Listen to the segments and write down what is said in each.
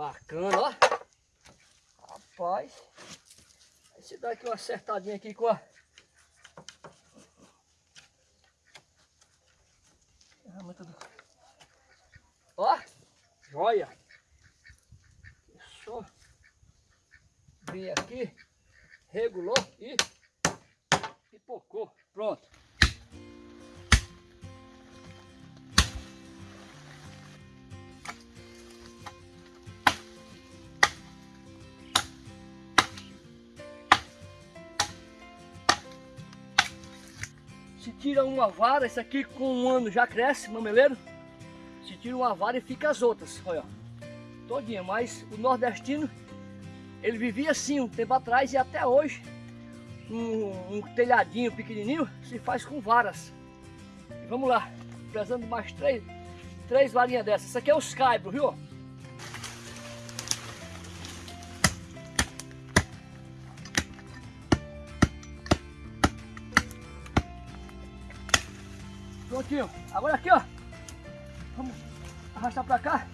Bacana, ó. Rapaz. Esse daqui uma acertadinha aqui com a... tira uma vara, esse aqui com um ano já cresce, mameleiro. Se tira uma vara e fica as outras, olha. Todinha, mas o nordestino, ele vivia assim um tempo atrás e até hoje, um, um telhadinho pequenininho se faz com varas. E vamos lá, precisando mais três, três varinhas dessas. Essa aqui é os caibros, viu? Prontinho. Agora aqui, ó. Vamos arrastar pra cá.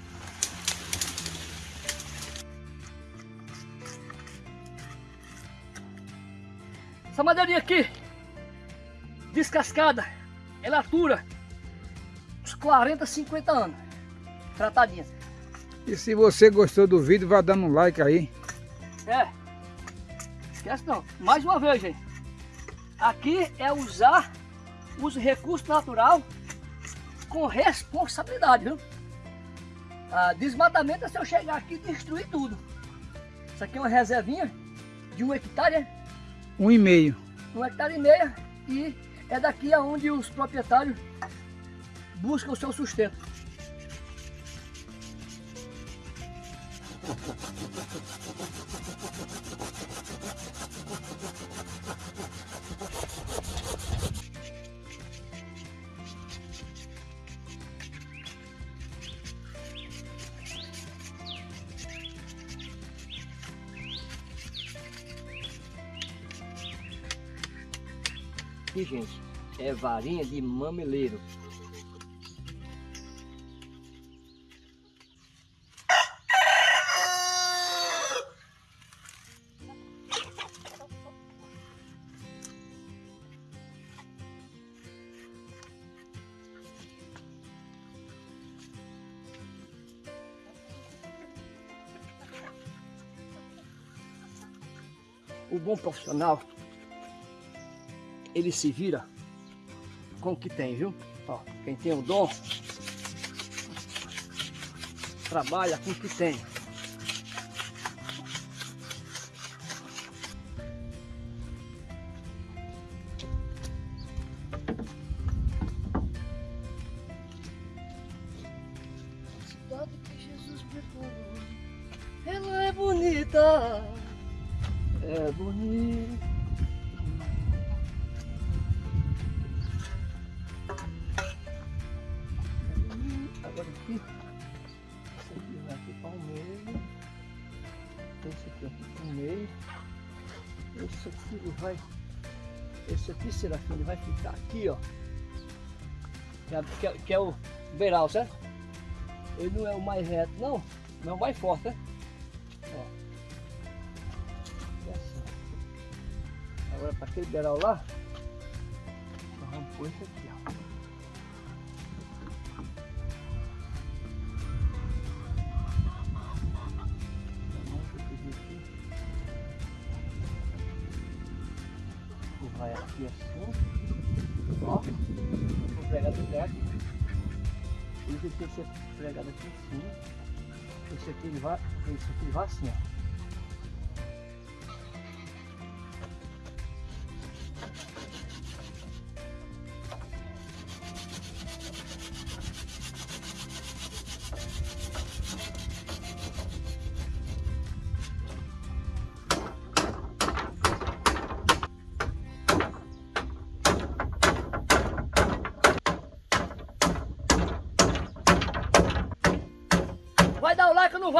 Essa madeirinha aqui, descascada, ela atura uns 40, 50 anos. Tratadinha. E se você gostou do vídeo, vá dando um like aí. É. Esquece não. Mais uma vez, gente. Aqui é usar os recursos natural com responsabilidade, viu? Ah, desmatamento é se eu chegar aqui e destruir tudo. Isso aqui é uma reservinha de um hectare, é? Um e meio. Um hectare e meio e é daqui aonde os proprietários buscam o seu sustento. Aqui, gente, é varinha de mameleiro. O bom profissional ele se vira com o que tem, viu? Ó, quem tem o dom, trabalha com o que tem. Aqui, ó. Que é, que é o beiral, certo? Ele não é o mais reto, não. Não é mais forte, né? Ó. Assim. Agora para aquele beiral lá, nós vamos pôr esse aqui, ó. Ser pregado aqui em cima, esse aqui ele vai, esse aqui ele vai assim, ó.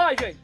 Like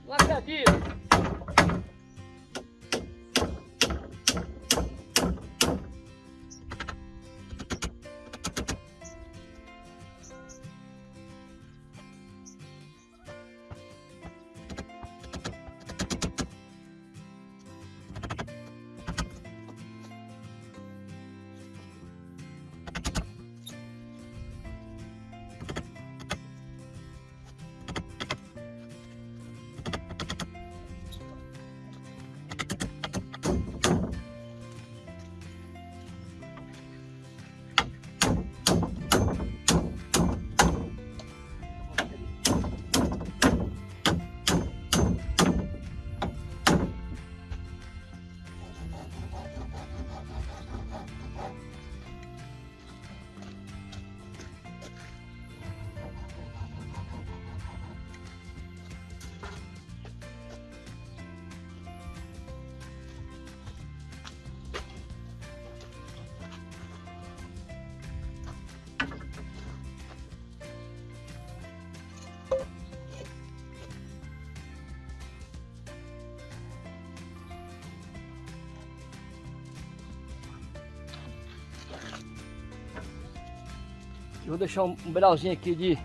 Eu vou deixar um, um brauzinho aqui de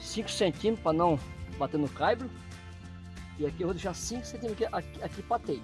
5 centímetros para não bater no caibro. E aqui eu vou deixar 5 centímetros aqui, aqui, aqui para teio.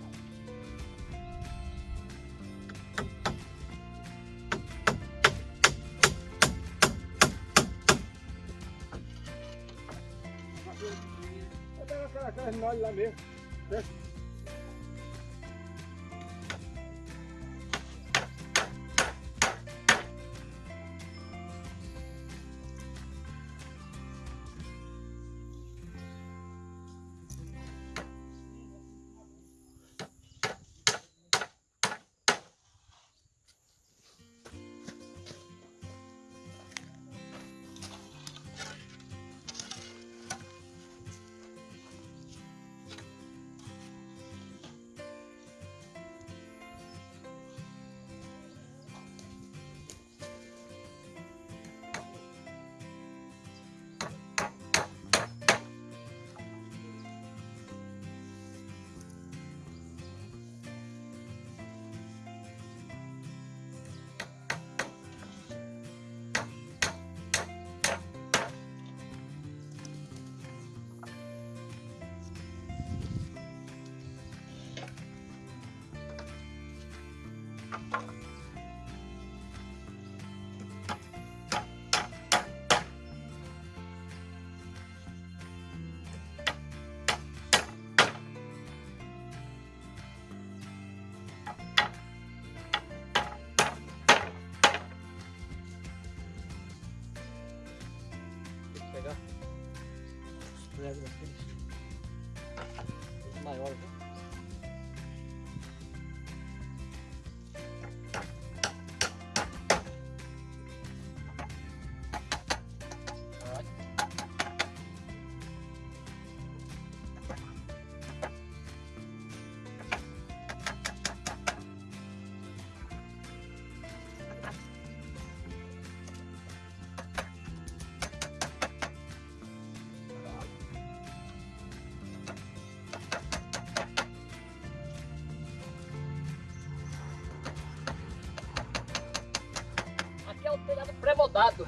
Pré-moldado.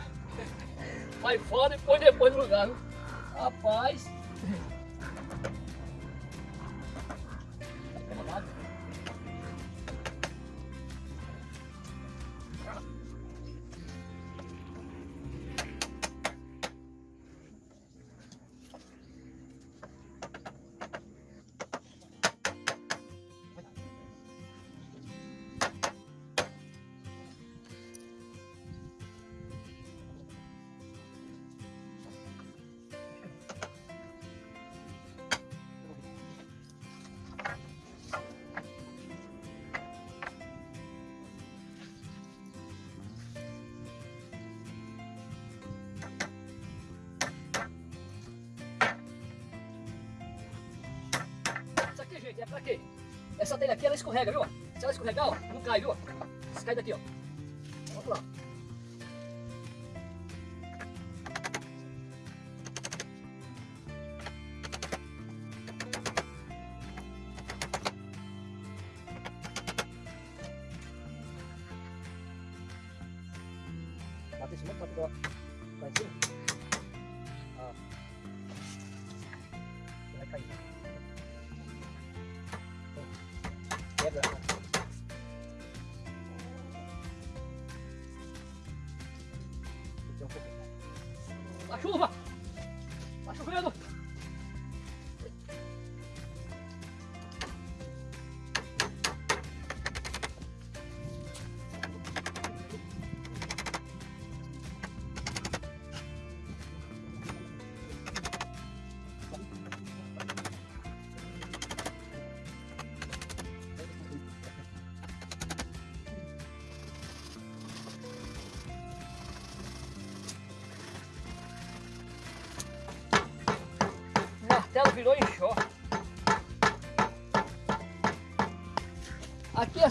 Vai fora e põe depois no lugar. Rapaz. Essa telha aqui, ela escorrega, viu? Se ela escorregar, ó, não cai, viu? Se cai daqui, ó.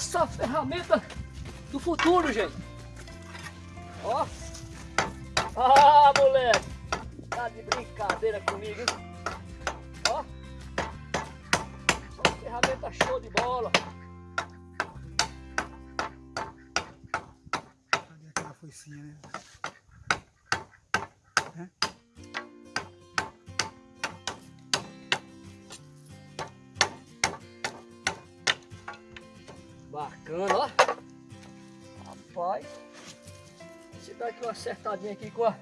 Só ferramenta do futuro, gente. Bacana, ó. Rapaz. Você dá aqui uma acertadinha aqui com a...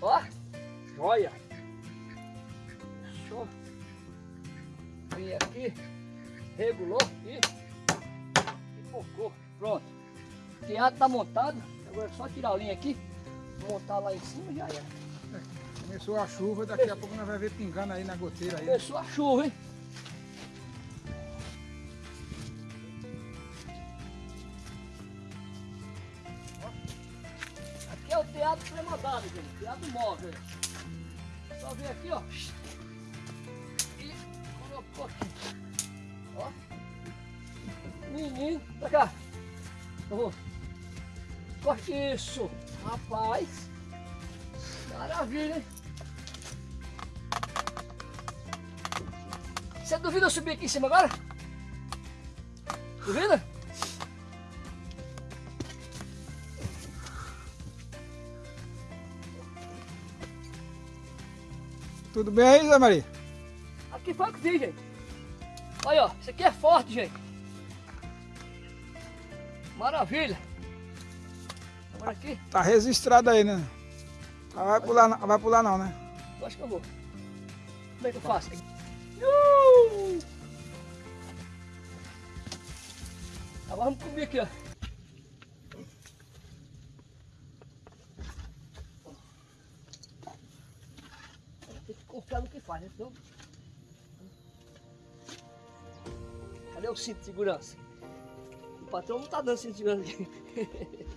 Ó, joia. Show. Vem aqui, regulou e, focou. Pronto. O teatro tá montado. Agora é só tirar a linha aqui, montar lá em cima já era. Começou a chuva, daqui a pouco nós vamos ver pingando aí na goteira aí. Começou a chuva, hein? Aqui é o teatro premodado, gente. Teatro móvel. Só vir aqui, ó. E colocou aqui. Ó. Menino, pra cá. Oh. Corte isso. Rapaz. Maravilha, hein? Você duvida eu subir aqui em cima agora? Duvida? Tudo bem aí, Zé Maria? Aqui foi o que vi, gente. Olha, ó, isso aqui é forte, gente. Maravilha. Agora aqui, Tá registrado aí, né? Vai pular, vai pular não, né? eu acho que eu vou. Como é que eu faço? Vamos comer aqui, ó. Tem que confiar no que faz, né? Cadê o cinto de segurança? O patrão não tá dando cinto de segurança aqui.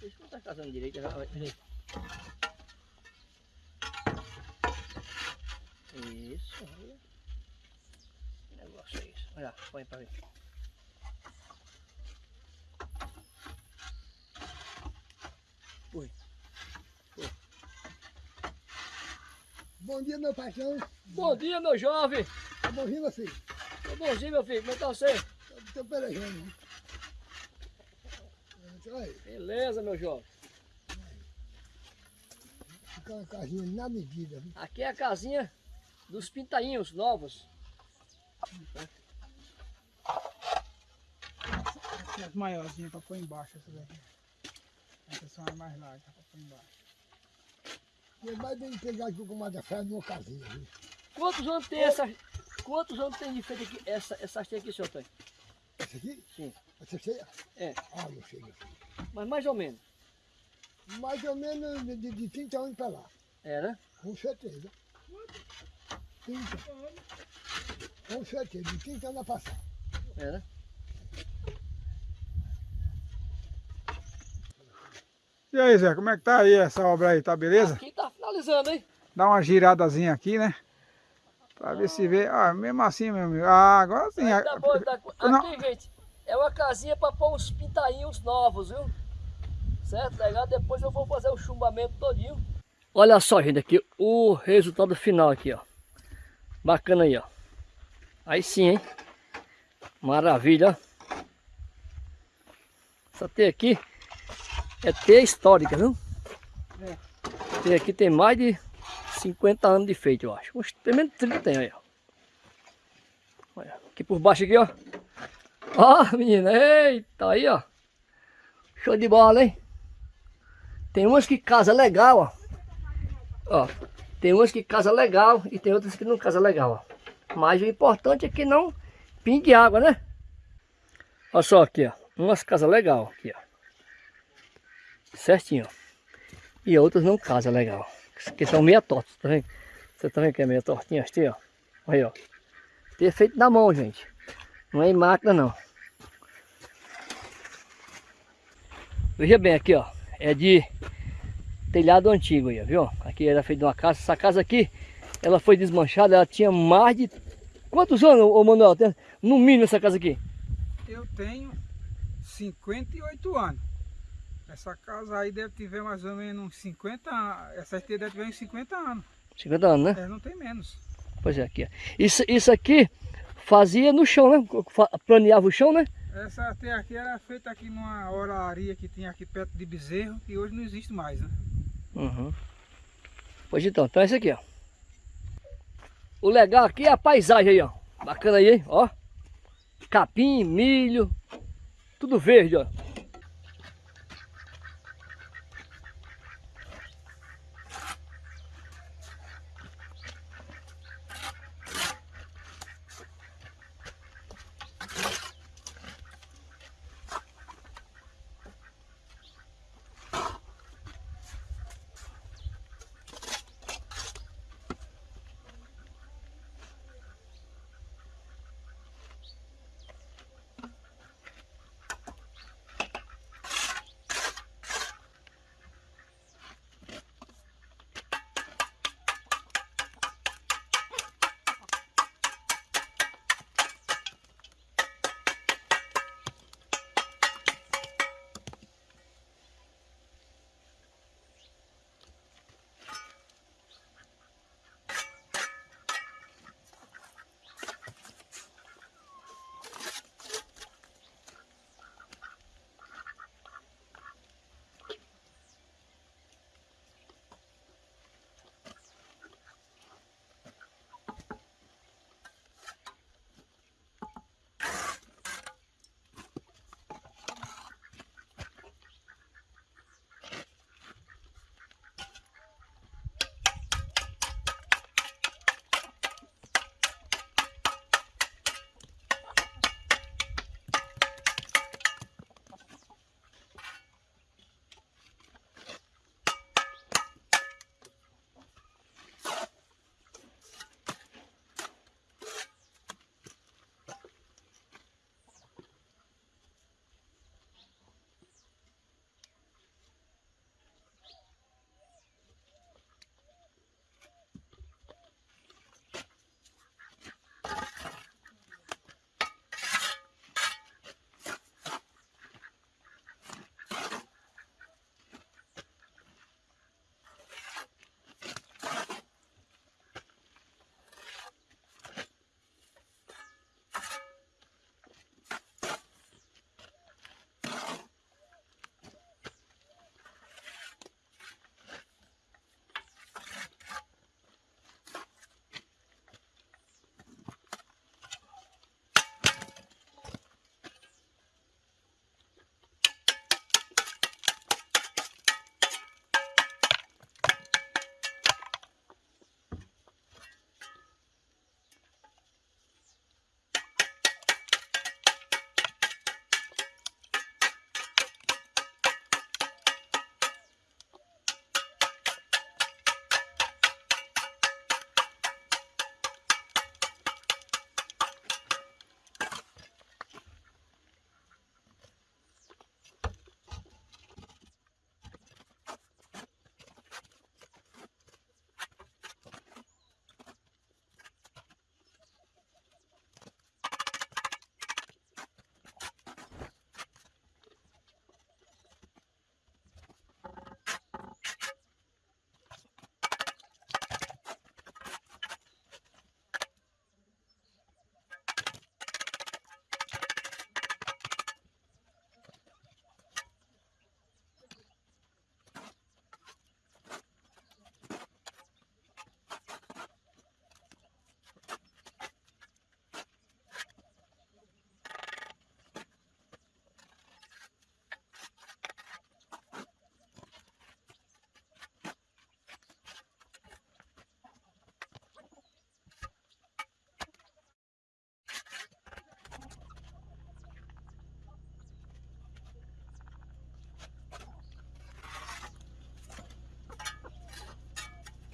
Deixa eu estar casando direito. já peraí. Isso, olha. Que negócio é isso? Olha, põe pra ver. Foi. Bom dia, meu paixão. Bom dia, meu jovem. Tá bonzinho, meu filho? Tô bonzinho, meu filho. Como é que tá você? Tô pelejando. Aí, Beleza, meu jovem. fica uma casinha na medida. viu? Aqui é a casinha dos pintainhos novos. Tem as maiorzinhas pra pôr embaixo, essas aqui. Essas são as mais largas pra pôr embaixo. E mais bem pegar aqui com uma da fé numa casinha. viu? Quantos anos tem essa? Quantos anos tem de feito aqui essa essa haste aqui, senhor Antônio? Esse aqui? Sim. Essa cheia? É. Ah, não sei, não sei. Mas mais ou menos. Mais ou menos de, de, de 30 anos para lá. É, né? Com certeza. 30. Com certeza, de 30 anos a passar. É, né? E aí, Zé, como é que tá aí essa obra aí? Tá beleza? Aqui tá finalizando, hein? Dá uma giradazinha aqui, né? Pra ver se vê. Ah, mesmo assim, meu amigo. Ah, agora sim. Aí tá bom, tá... Não. Aqui, gente, é uma casinha pra pôr uns pintainhos novos, viu? Certo? Legal? Depois eu vou fazer o chumbamento todinho. Olha só, gente, aqui o resultado final aqui, ó. Bacana aí, ó. Aí sim, hein? Maravilha, ó. Essa teia aqui é teia histórica, viu? É. Teia aqui tem mais de 50 anos de feito, eu acho. Uns, pelo menos 30 tem aí, ó. Olha, aqui por baixo aqui, ó. Ó, menina, eita, aí, ó. Show de bola, hein? Tem umas que casa legal, ó. Ó, tem umas que casa legal e tem outras que não casa legal, ó. Mas o importante é que não pingue água, né? Olha só aqui, ó. Umas casas legal aqui, ó. Certinho, ó. E outras não casam legal. Que são meia tortas, tá vendo? Você tá vendo que é meia tortinha assim, ó? Aí, ó. Ter feito na mão, gente. Não é em máquina, não. Veja bem aqui, ó. É de telhado antigo aí, viu? Aqui era feito uma casa. Essa casa aqui, ela foi desmanchada. Ela tinha mais de... Quantos anos, ô Manuel? Tem- No mínimo essa casa aqui? Eu tenho 58 anos. Essa casa aí deve ter mais ou menos uns 50 anos. Essa aqui deve ter uns 50 anos. 50 anos, né? É, não tem menos. Pois é, aqui. ó. Isso, isso aqui fazia no chão, né? Planeava o chão, né? Essa até aqui era feita aqui numa oraria que tinha aqui perto de Bezerro, que hoje não existe mais, né? Uhum. Pois então, então é isso aqui, ó. O legal aqui é a paisagem aí, ó. Bacana aí, hein? Ó. Capim, milho, tudo verde, ó.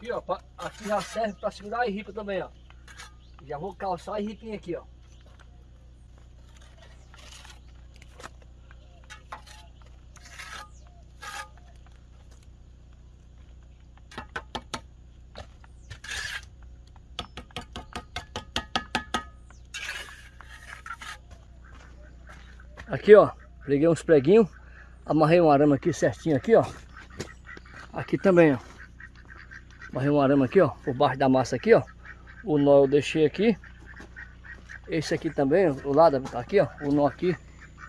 Aqui, ó, pra- aqui já serve para segurar a ripa também, ó. Já vou calçar a ripinha aqui, ó. Aqui, ó, peguei uns preguinhos, amarrei um arame aqui certinho aqui, ó. Aqui também, ó. Amarrei um arame aqui, ó, por baixo da massa aqui, ó. O nó eu deixei aqui. Esse aqui também, o lado tá aqui, ó. O nó aqui,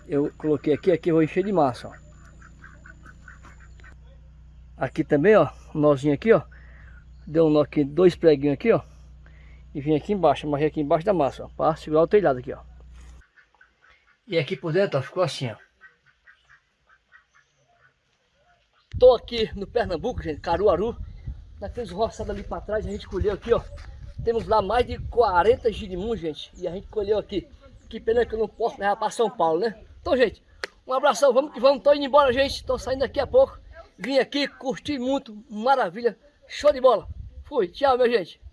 eu coloquei aqui, aqui eu vou encher de massa, ó. Aqui também, ó, um nozinho aqui, ó. Deu um nó aqui, dois preguinhos aqui, ó. E vim aqui embaixo, amarrei aqui embaixo da massa, ó, para segurar o telhado aqui, ó. E aqui por dentro, ó, ficou assim, ó. Tô aqui no Pernambuco, gente, Caruaru. Naqueles roçados ali para trás, a gente colheu aqui, ó. Temos lá mais de 40 girimum, gente. E a gente colheu aqui. Que pena que eu não posso levar para São Paulo, né? Então, gente, um abração. Vamos que vamos. Tô indo embora, gente. Tô saindo daqui a pouco. Vim aqui, curti muito. Maravilha. Show de bola. Fui. Tchau, minha gente.